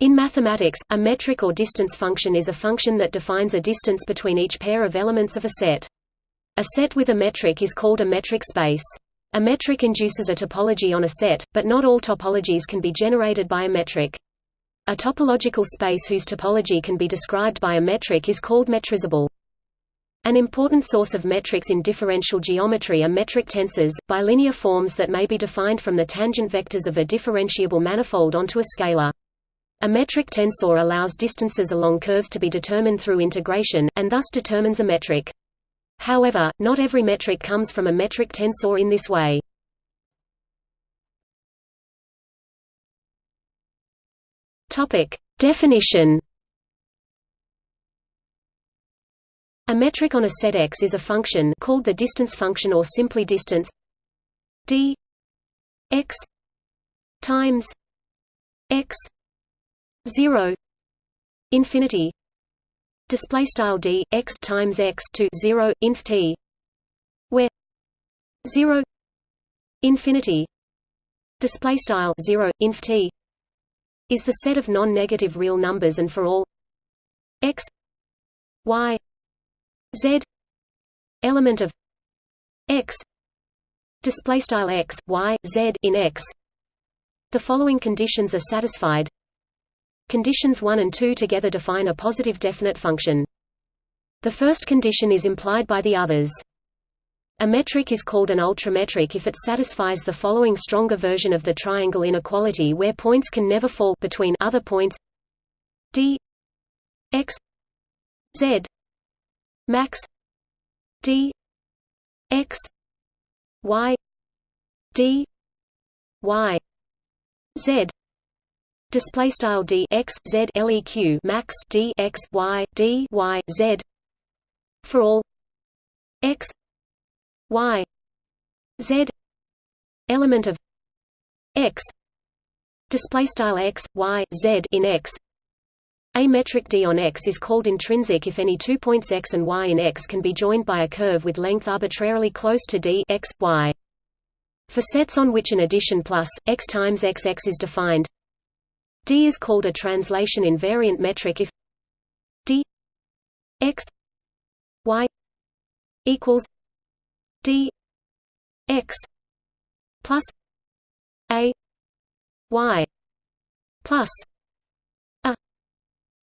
In mathematics, a metric or distance function is a function that defines a distance between each pair of elements of a set. A set with a metric is called a metric space. A metric induces a topology on a set, but not all topologies can be generated by a metric. A topological space whose topology can be described by a metric is called metrizable. An important source of metrics in differential geometry are metric tensors, bilinear forms that may be defined from the tangent vectors of a differentiable manifold onto a scalar. A metric tensor allows distances along curves to be determined through integration, and thus determines a metric. However, not every metric comes from a metric tensor in this way. Definition A metric on a set X is a function called the distance function or simply distance d x times x 0 infinity display style d x times x to 0 inf t where 0 infinity display style 0 inf t is the set of non-negative real numbers and for all x y z element of x display style x y z in x. The following conditions are satisfied Conditions 1 and 2 together define a positive definite function. The first condition is implied by the others. A metric is called an ultrametric if it satisfies the following stronger version of the triangle inequality where points can never fall between other points d x z max d x y d y z display style d x z leq max d x y d y z. For all. X. Y. Z. Element of. X. Display style x y z in x. A metric d on x is called intrinsic if any two points x and y in x can be joined by a curve with length arbitrarily close to d x, y. For sets on which an addition plus, x times xx is defined, D is called a translation invariant metric if D x y equals D x plus a y plus a.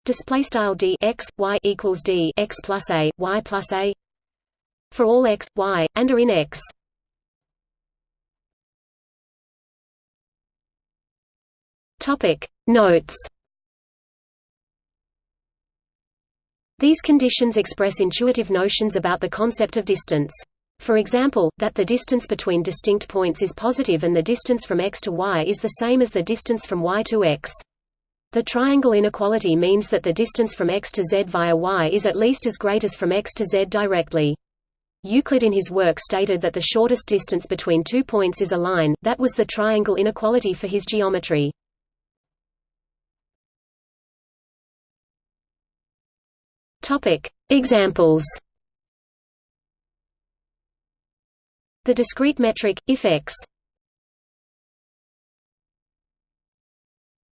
Display style d x y equals d x plus a y plus a for all x y and are in x topic Notes These conditions express intuitive notions about the concept of distance. For example, that the distance between distinct points is positive and the distance from x to y is the same as the distance from y to x. The triangle inequality means that the distance from x to z via y is at least as great as from x to z directly. Euclid in his work stated that the shortest distance between two points is a line, that was the triangle inequality for his geometry. Topic: Examples. The discrete metric if x.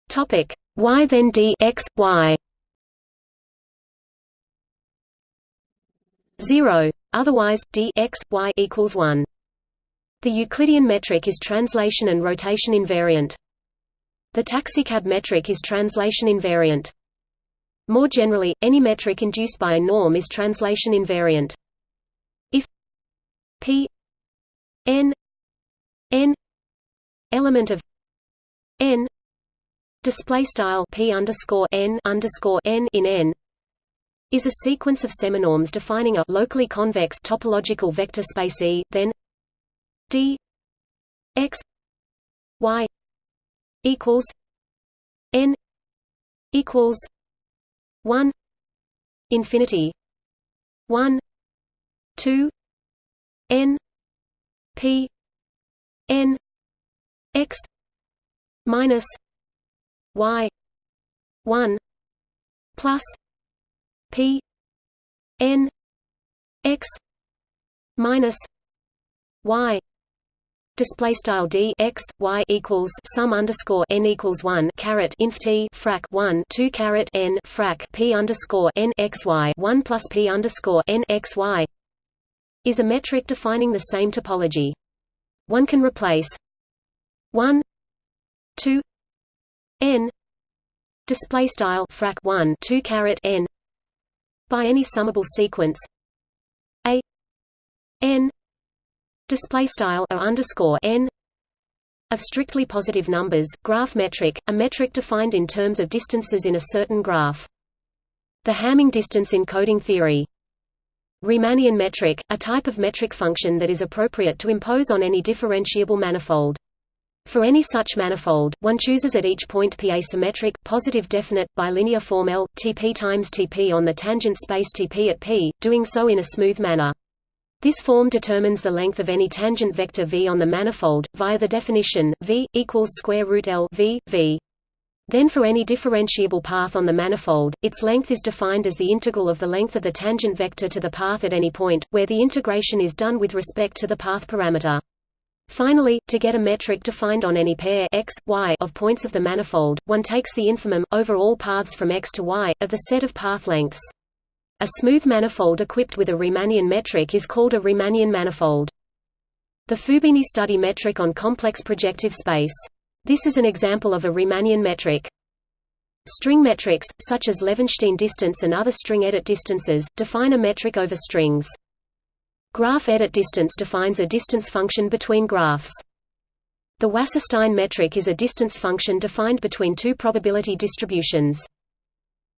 Topic: y then d x y. 0 otherwise d x y equals 1 the euclidean metric is translation and rotation invariant the taxicab metric is translation invariant more generally, any metric induced by a norm is translation invariant. If p n n element of n display style p underscore n underscore n in n is a sequence of seminorms defining a locally convex topological vector space E, then d x y equals n equals 1 infinity 1 2 n p n x minus y 1 plus p n x minus y display style d x y equals sum underscore n equals one caret inf t frac one two caret n frac p underscore n x y one plus p underscore n x y is a metric defining the same topology. One can replace one two n display style frac one two caret n by any summable sequence a n display style underscore n of strictly positive numbers graph metric a metric defined in terms of distances in a certain graph. The Hamming distance encoding theory. Riemannian metric a type of metric function that is appropriate to impose on any differentiable manifold. For any such manifold, one chooses at each point P a symmetric, positive definite, bilinear form L, Tp times Tp on the tangent space Tp at P, doing so in a smooth manner. This form determines the length of any tangent vector v on the manifold, via the definition, v, equals square root L v, v. Then for any differentiable path on the manifold, its length is defined as the integral of the length of the tangent vector to the path at any point, where the integration is done with respect to the path parameter. Finally, to get a metric defined on any pair x, y of points of the manifold, one takes the infimum, over all paths from x to y, of the set of path lengths. A smooth manifold equipped with a Riemannian metric is called a Riemannian manifold. The Fubini study metric on complex projective space. This is an example of a Riemannian metric. String metrics, such as Levenshtein distance and other string edit distances, define a metric over strings. Graph edit distance defines a distance function between graphs. The Wasserstein metric is a distance function defined between two probability distributions.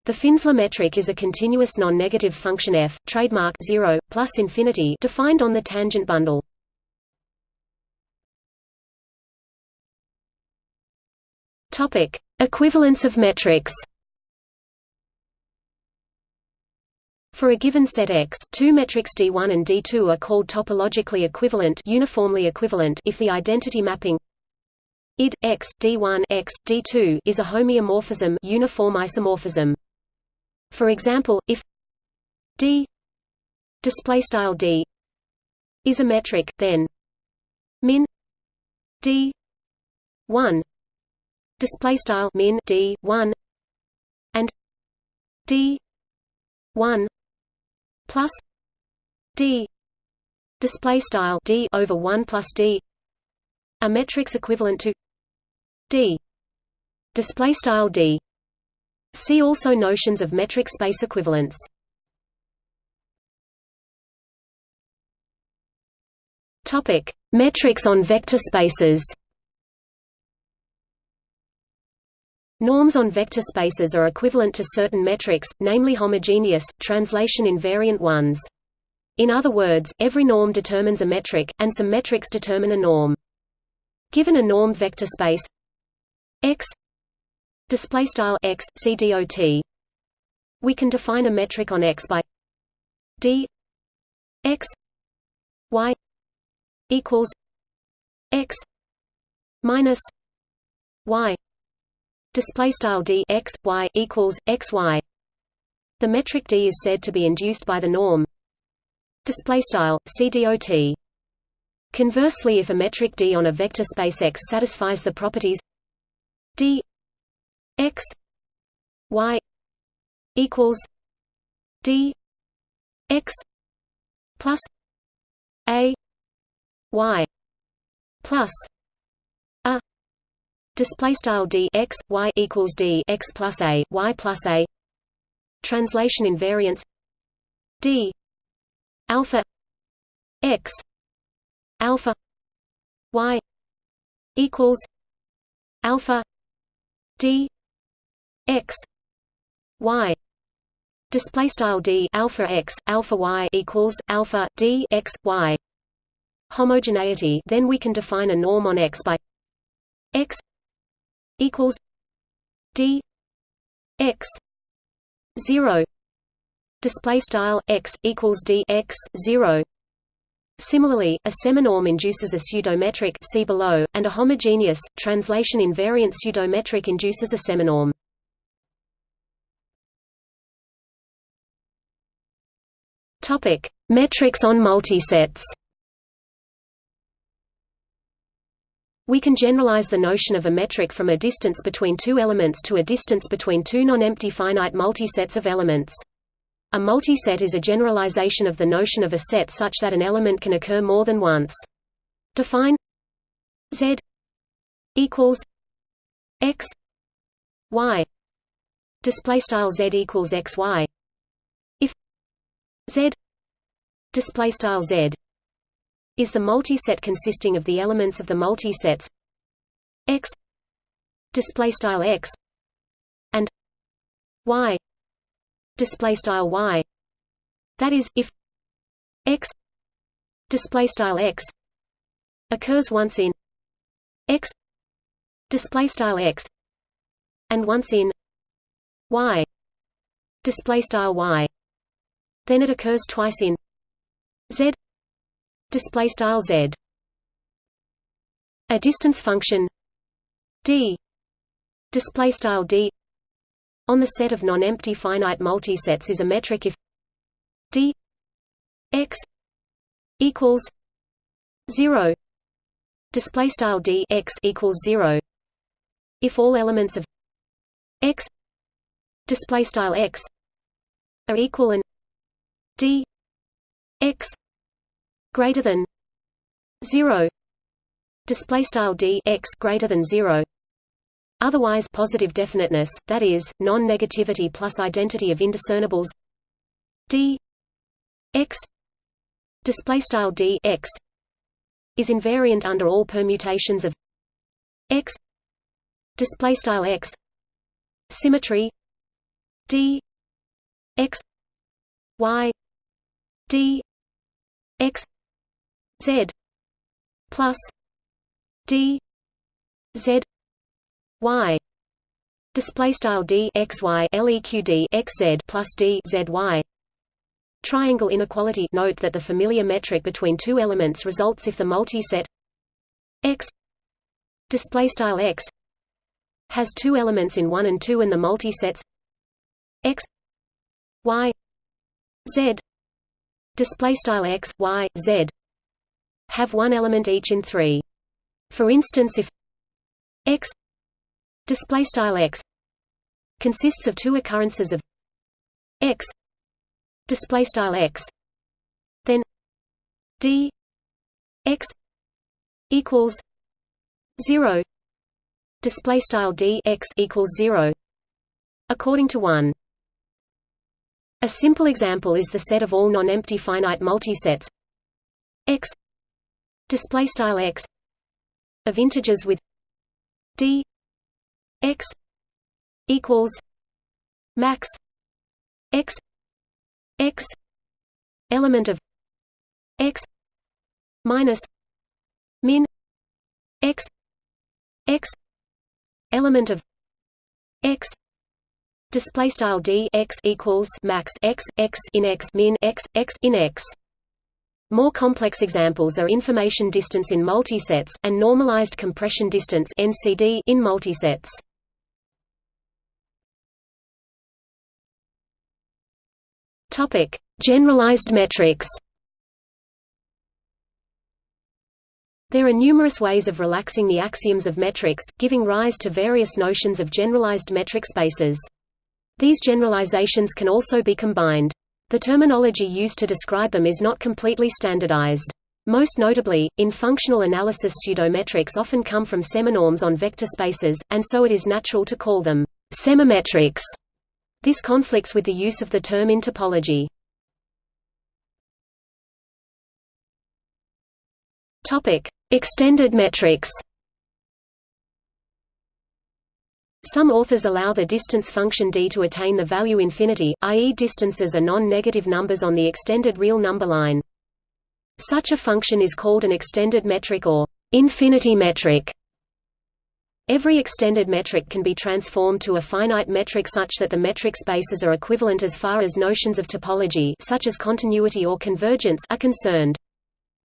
The Finsler metric is a continuous non-negative function f, trademark 0, plus infinity defined on the tangent bundle. Topic: Equivalence of metrics. For a given set X, two metrics D1 and D2 are called topologically equivalent, uniformly equivalent if the identity mapping id x d1 x d2 is a homeomorphism, uniform isomorphism. For example, if d display style d is a metric, then min d 1 display style min d 1 and d 1 plus d display style d over 1 plus d are metrics equivalent to d display style d See also notions of metric space equivalence. Topic: Metrics on vector spaces. Norms on vector spaces are equivalent to certain metrics, namely homogeneous, translation invariant ones. In other words, every norm determines a metric, and some metrics determine a norm. Given a normed vector space x display style x cdot we can define a metric on x by d x y equals x minus y. Display style d x y equals x y. The metric d is said to be induced by the norm. Display style cdot conversely if a metric d on a vector space x satisfies the properties d x y equals d x plus a y plus a display style d x y equals d x plus a y plus a translation invariance d alpha x alpha y equals alpha d x y display style d alpha x alpha y equals alpha d x y. Homogeneity then we can define a norm on x by x equals d x 0 display style x equals d x 0 Similarly, a seminorm induces a pseudometric see below, and a homogeneous, translation invariant pseudometric induces a seminorm. Topic: Metrics on multisets. We can generalize the notion of a metric from a distance between two elements to a distance between two non-empty finite multisets of elements. A multiset is a generalization of the notion of a set such that an element can occur more than once. Define Z equals X Y display style Z equals X Y Z display style Z is the multiset consisting of the elements of the multisets x display style x and y display style y. That is if x display style x occurs once in x display style x and once in y display style y then it occurs twice in z display style z. A distance function d display style d on the set of non-empty finite multisets is a metric if d x equals 0 display style d x equals 0 if all elements of x display style x are equal and d x greater than 0 display style d x greater than 0 otherwise positive definiteness that is non-negativity plus identity of indiscernibles. D x display style d x is invariant under all permutations of x. Display style x symmetry d x y d x Z plus D Z Y. Display style D X Y LEQD X Z plus D Z Y. Triangle inequality. Note that the familiar metric between two elements results if the multiset X display style X has two elements in 1 and 2 and the multisets X Y Z display style X Y Z. Have one element each in 3. For instance if x display style x consists of two occurrences of x display style x then d x equals 0 display style d x equals 0 according to 1 a simple example is the set of all non-empty finite multisets. X. Display style x. Of integers with d. X. Equals max x. X. Element of x. Minus min x. X. Element of x display style d x equals max x x in x min x x in x more complex examples are information distance in multisets, and normalized compression distance (NCD) in multisets. Topic: Generalized metrics. There are numerous ways of relaxing the axioms of metrics, giving rise to various notions of generalized metric spaces. These generalizations can also be combined. The terminology used to describe them is not completely standardized. Most notably, in functional analysis pseudometrics often come from seminorms on vector spaces, and so it is natural to call them semimetrics. This conflicts with the use of the term in topology. Extended metrics. Some authors allow the distance function d to attain the value infinity, i.e. distances are non-negative numbers on the extended real number line. Such a function is called an extended metric or infinity metric. Every extended metric can be transformed to a finite metric such that the metric spaces are equivalent as far as notions of topology such as continuity or convergence are concerned.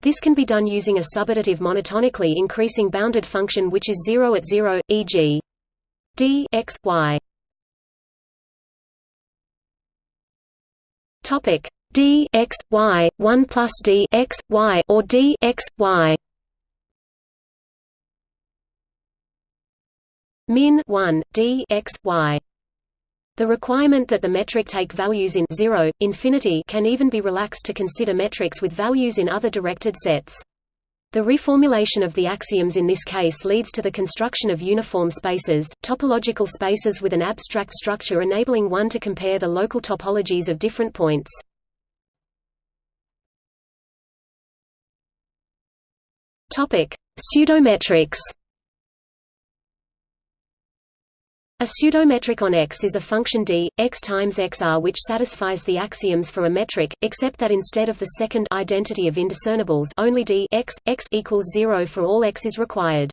This can be done using a subadditive monotonically increasing bounded function which is 0 at 0, e.g d x y topic d x y 1 plus d x y or d x y min 1 d x y. The requirement that the metric take values in 0, infinity can even be relaxed to consider metrics with values in other directed sets. The reformulation of the axioms in this case leads to the construction of uniform spaces, topological spaces with an abstract structure enabling one to compare the local topologies of different points. Pseudometrics. A pseudometric on X is a function d, x times xr which satisfies the axioms for a metric, except that instead of the second identity of indiscernibles only d x, x equals 0 for all x is required.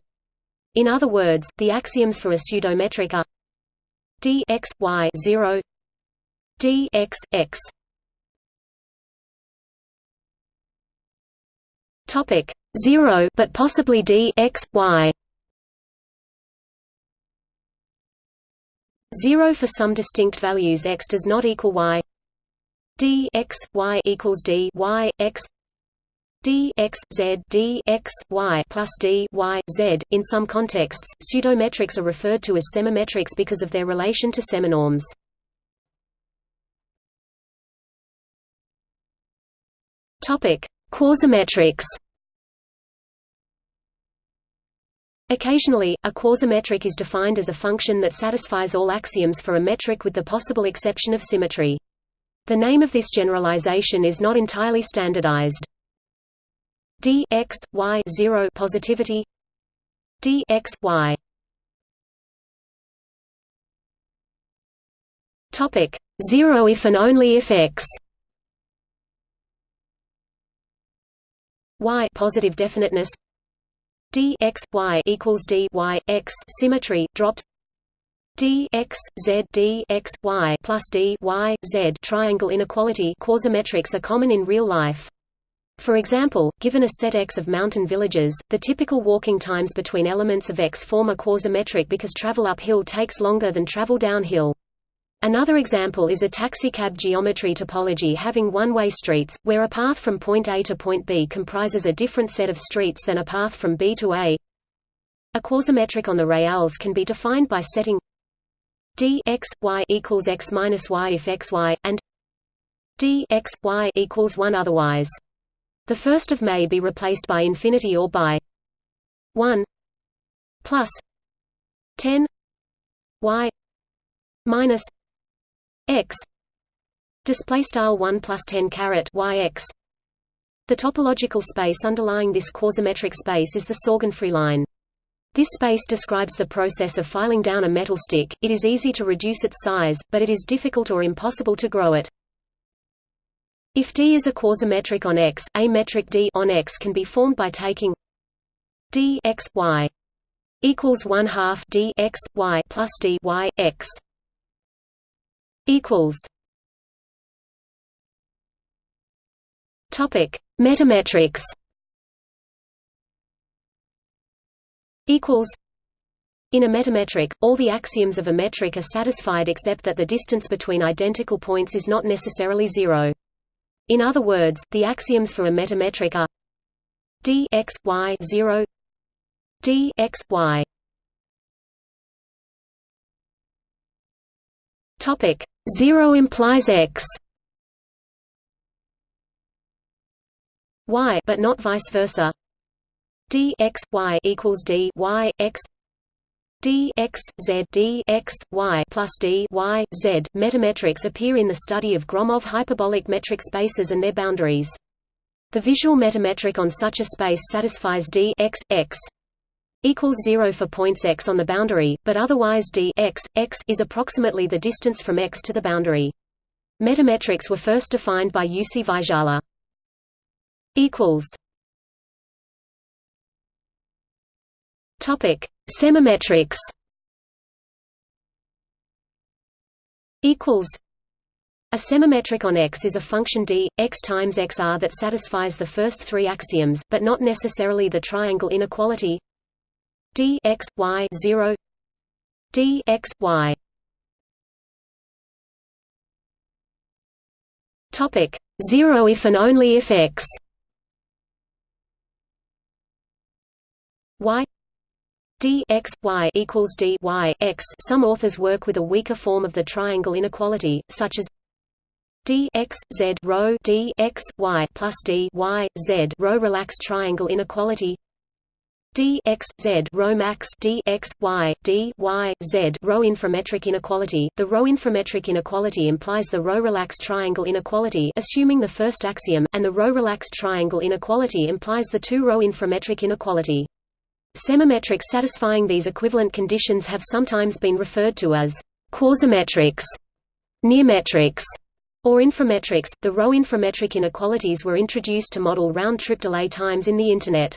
In other words, the axioms for a pseudometric are d x y 0 d x x Topic 0 but possibly d x y 0 for some distinct values x does not equal y d x y equals d y x d x z d x y plus d y z. In some contexts, pseudometrics are referred to as semimetrics because of their relation to seminorms. Topic: Quasimetrics. Occasionally, a quasimetric is defined as a function that satisfies all axioms for a metric with the possible exception of symmetry. The name of this generalization is not entirely standardized. d x y 0 positivity d x y topic 0 if and only if x y positive definiteness d x y equals d y x symmetry dropped d x z d x y plus d y z triangle inequality quasimetrics are common in real life. For example, given a set X of mountain villages, the typical walking times between elements of X form a quasimetric because travel uphill takes longer than travel downhill. Another example is a taxicab geometry topology having one-way streets, where a path from point A to point B comprises a different set of streets than a path from B to A. A quasimetric on the reals can be defined by setting d x y equals x minus y if x y and d x y equals one otherwise. The first of may be replaced by infinity or by 1 plus 10 y minus x display style 1 plus 10 caret y x the topological space underlying this quasimetric space is the Sorgenfrey line. This space describes the process of filing down a metal stick. It is easy to reduce its size, but it is difficult or impossible to grow it. If D is a quasimetric on X, a metric D on X can be formed by taking d x y equals 1 half d x y plus d y x equals Topic: Metametrics. Equals. In a metametric, all the axioms of a metric are satisfied except that the distance between identical points is not necessarily zero. In other words, the axioms for a metametric are d x y 0 d x y Topic. 0 implies x. Y but not vice versa. D x y equals d y x. D x z d x y plus d y z. Metametrics appear in the study of Gromov hyperbolic metric spaces and their boundaries. The visual metametric on such a space satisfies d x x equals 0 for points x on the boundary, but otherwise d x, x is approximately the distance from x to the boundary. Metametrics were first defined by Jussi Vaisala. equals Topic: Semimetrics. Equals. A semimetric on X is a function d x times xr that satisfies the first three axioms, but not necessarily the triangle inequality d x y 0 d x y topic 0 if and only if x y d x y equals d y x. Some authors work with a weaker form of the triangle inequality, such as d x z rho d x y plus d y z rho relaxed triangle inequality d x z rho max d x y d y z rho inframetric inequality. The rho inframetric inequality implies the rho relaxed triangle inequality, assuming the first axiom, and the rho relaxed triangle inequality implies the two rho inframetric inequality. Semimetrics satisfying these equivalent conditions have sometimes been referred to as quasimetrics, nearmetrics, or inframetrics. The rho inframetric inequalities were introduced to model round-trip delay times in the Internet.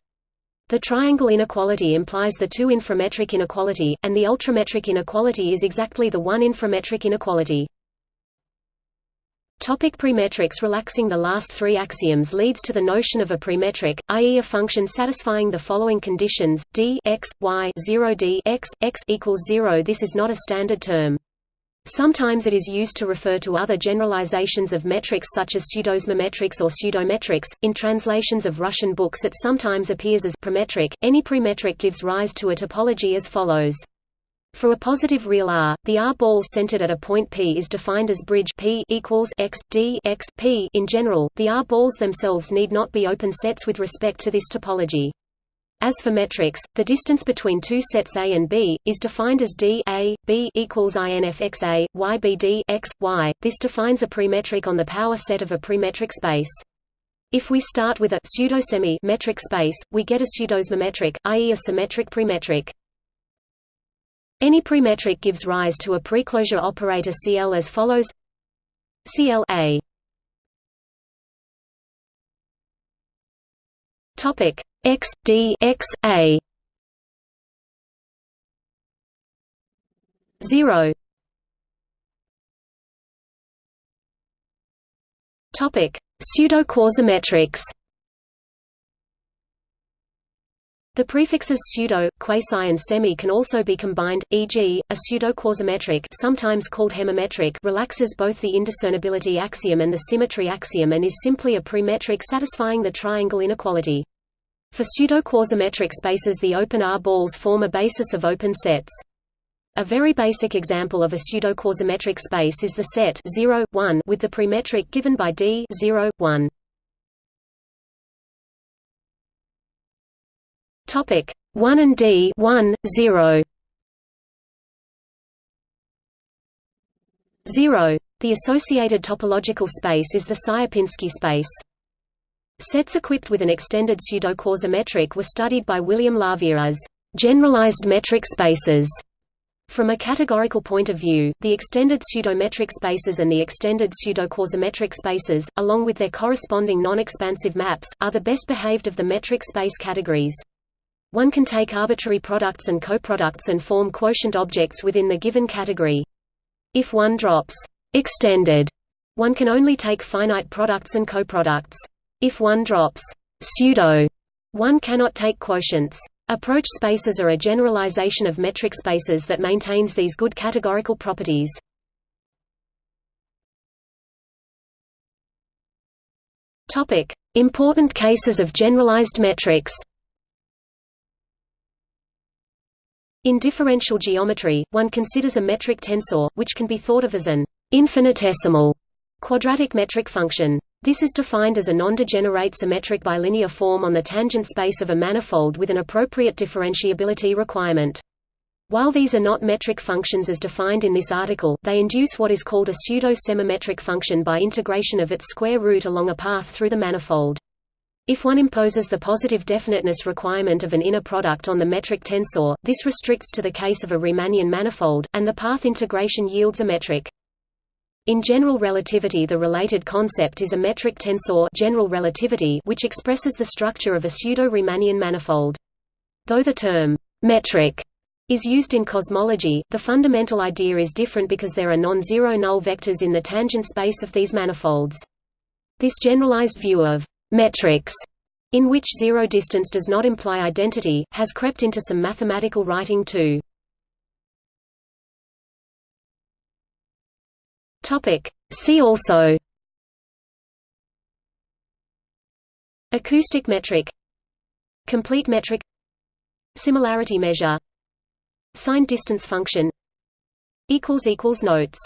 The triangle inequality implies the two inframetric inequality, and the ultrametric inequality is exactly the one inframetric inequality. Topic premetrics Relaxing the last three axioms leads to the notion of a premetric, i.e. a function satisfying the following conditions, d x, y 0 d x, x equals 0 This is not a standard term. Sometimes it is used to refer to other generalizations of metrics such as pseudosemetrics or pseudometrics. In translations of Russian books it sometimes appears as premetric. Any premetric gives rise to a topology as follows. For a positive real R, the R ball centered at a point P is defined as bridge P equals x d x P. In general, the R balls themselves need not be open sets with respect to this topology. As for metrics, the distance between two sets A and B is defined as d a b equals infx a y b d x y. This defines a premetric on the power set of a premetric space. If we start with a pseudosemi metric space, we get a pseudosymmetric, i.e. a symmetric premetric. Any premetric gives rise to a preclosure operator CL as follows CL A topic X D X A 0 topic pseudo-quasimetrics The prefixes pseudo, quasi and semi can also be combined, e.g., a pseudo-quasimetric sometimes called hemimetric relaxes both the indiscernibility axiom and the symmetry axiom and is simply a premetric satisfying the triangle inequality. For pseudo-quasimetric spaces the open R balls form a basis of open sets. A very basic example of a pseudo-quasimetric space is the set 0, 1 with the premetric given by D 0, 1. Topic 1 and D 1 0 0 The associated topological space is the Sierpinski space. Sets equipped with an extended pseudo-quasimetric were studied by William Lawvere as generalized metric spaces. From a categorical point of view, the extended pseudometric spaces and the extended pseudo-quasimetric spaces, along with their corresponding non-expansive maps, are the best behaved of the metric space categories. One can take arbitrary products and coproducts and form quotient objects within the given category. If one drops extended, one can only take finite products and coproducts. If one drops pseudo, one cannot take quotients. Approach spaces are a generalization of metric spaces that maintains these good categorical properties. Topic: Important cases of generalized metrics. In differential geometry, one considers a metric tensor, which can be thought of as an infinitesimal quadratic metric function. This is defined as a non-degenerate symmetric bilinear form on the tangent space of a manifold with an appropriate differentiability requirement. While these are not metric functions as defined in this article, they induce what is called a pseudo-semimetric function by integration of its square root along a path through the manifold. If one imposes the positive definiteness requirement of an inner product on the metric tensor, this restricts to the case of a Riemannian manifold, and the path integration yields a metric. In general relativity the related concept is a metric tensor general relativity which expresses the structure of a pseudo-Riemannian manifold. Though the term «metric» is used in cosmology, the fundamental idea is different because there are non-zero null vectors in the tangent space of these manifolds. This generalized view of metrics, in which zero distance does not imply identity, has crept into some mathematical writing too. Topic. See also. Acoustic metric. Complete metric. Similarity measure. Signed distance function. Notes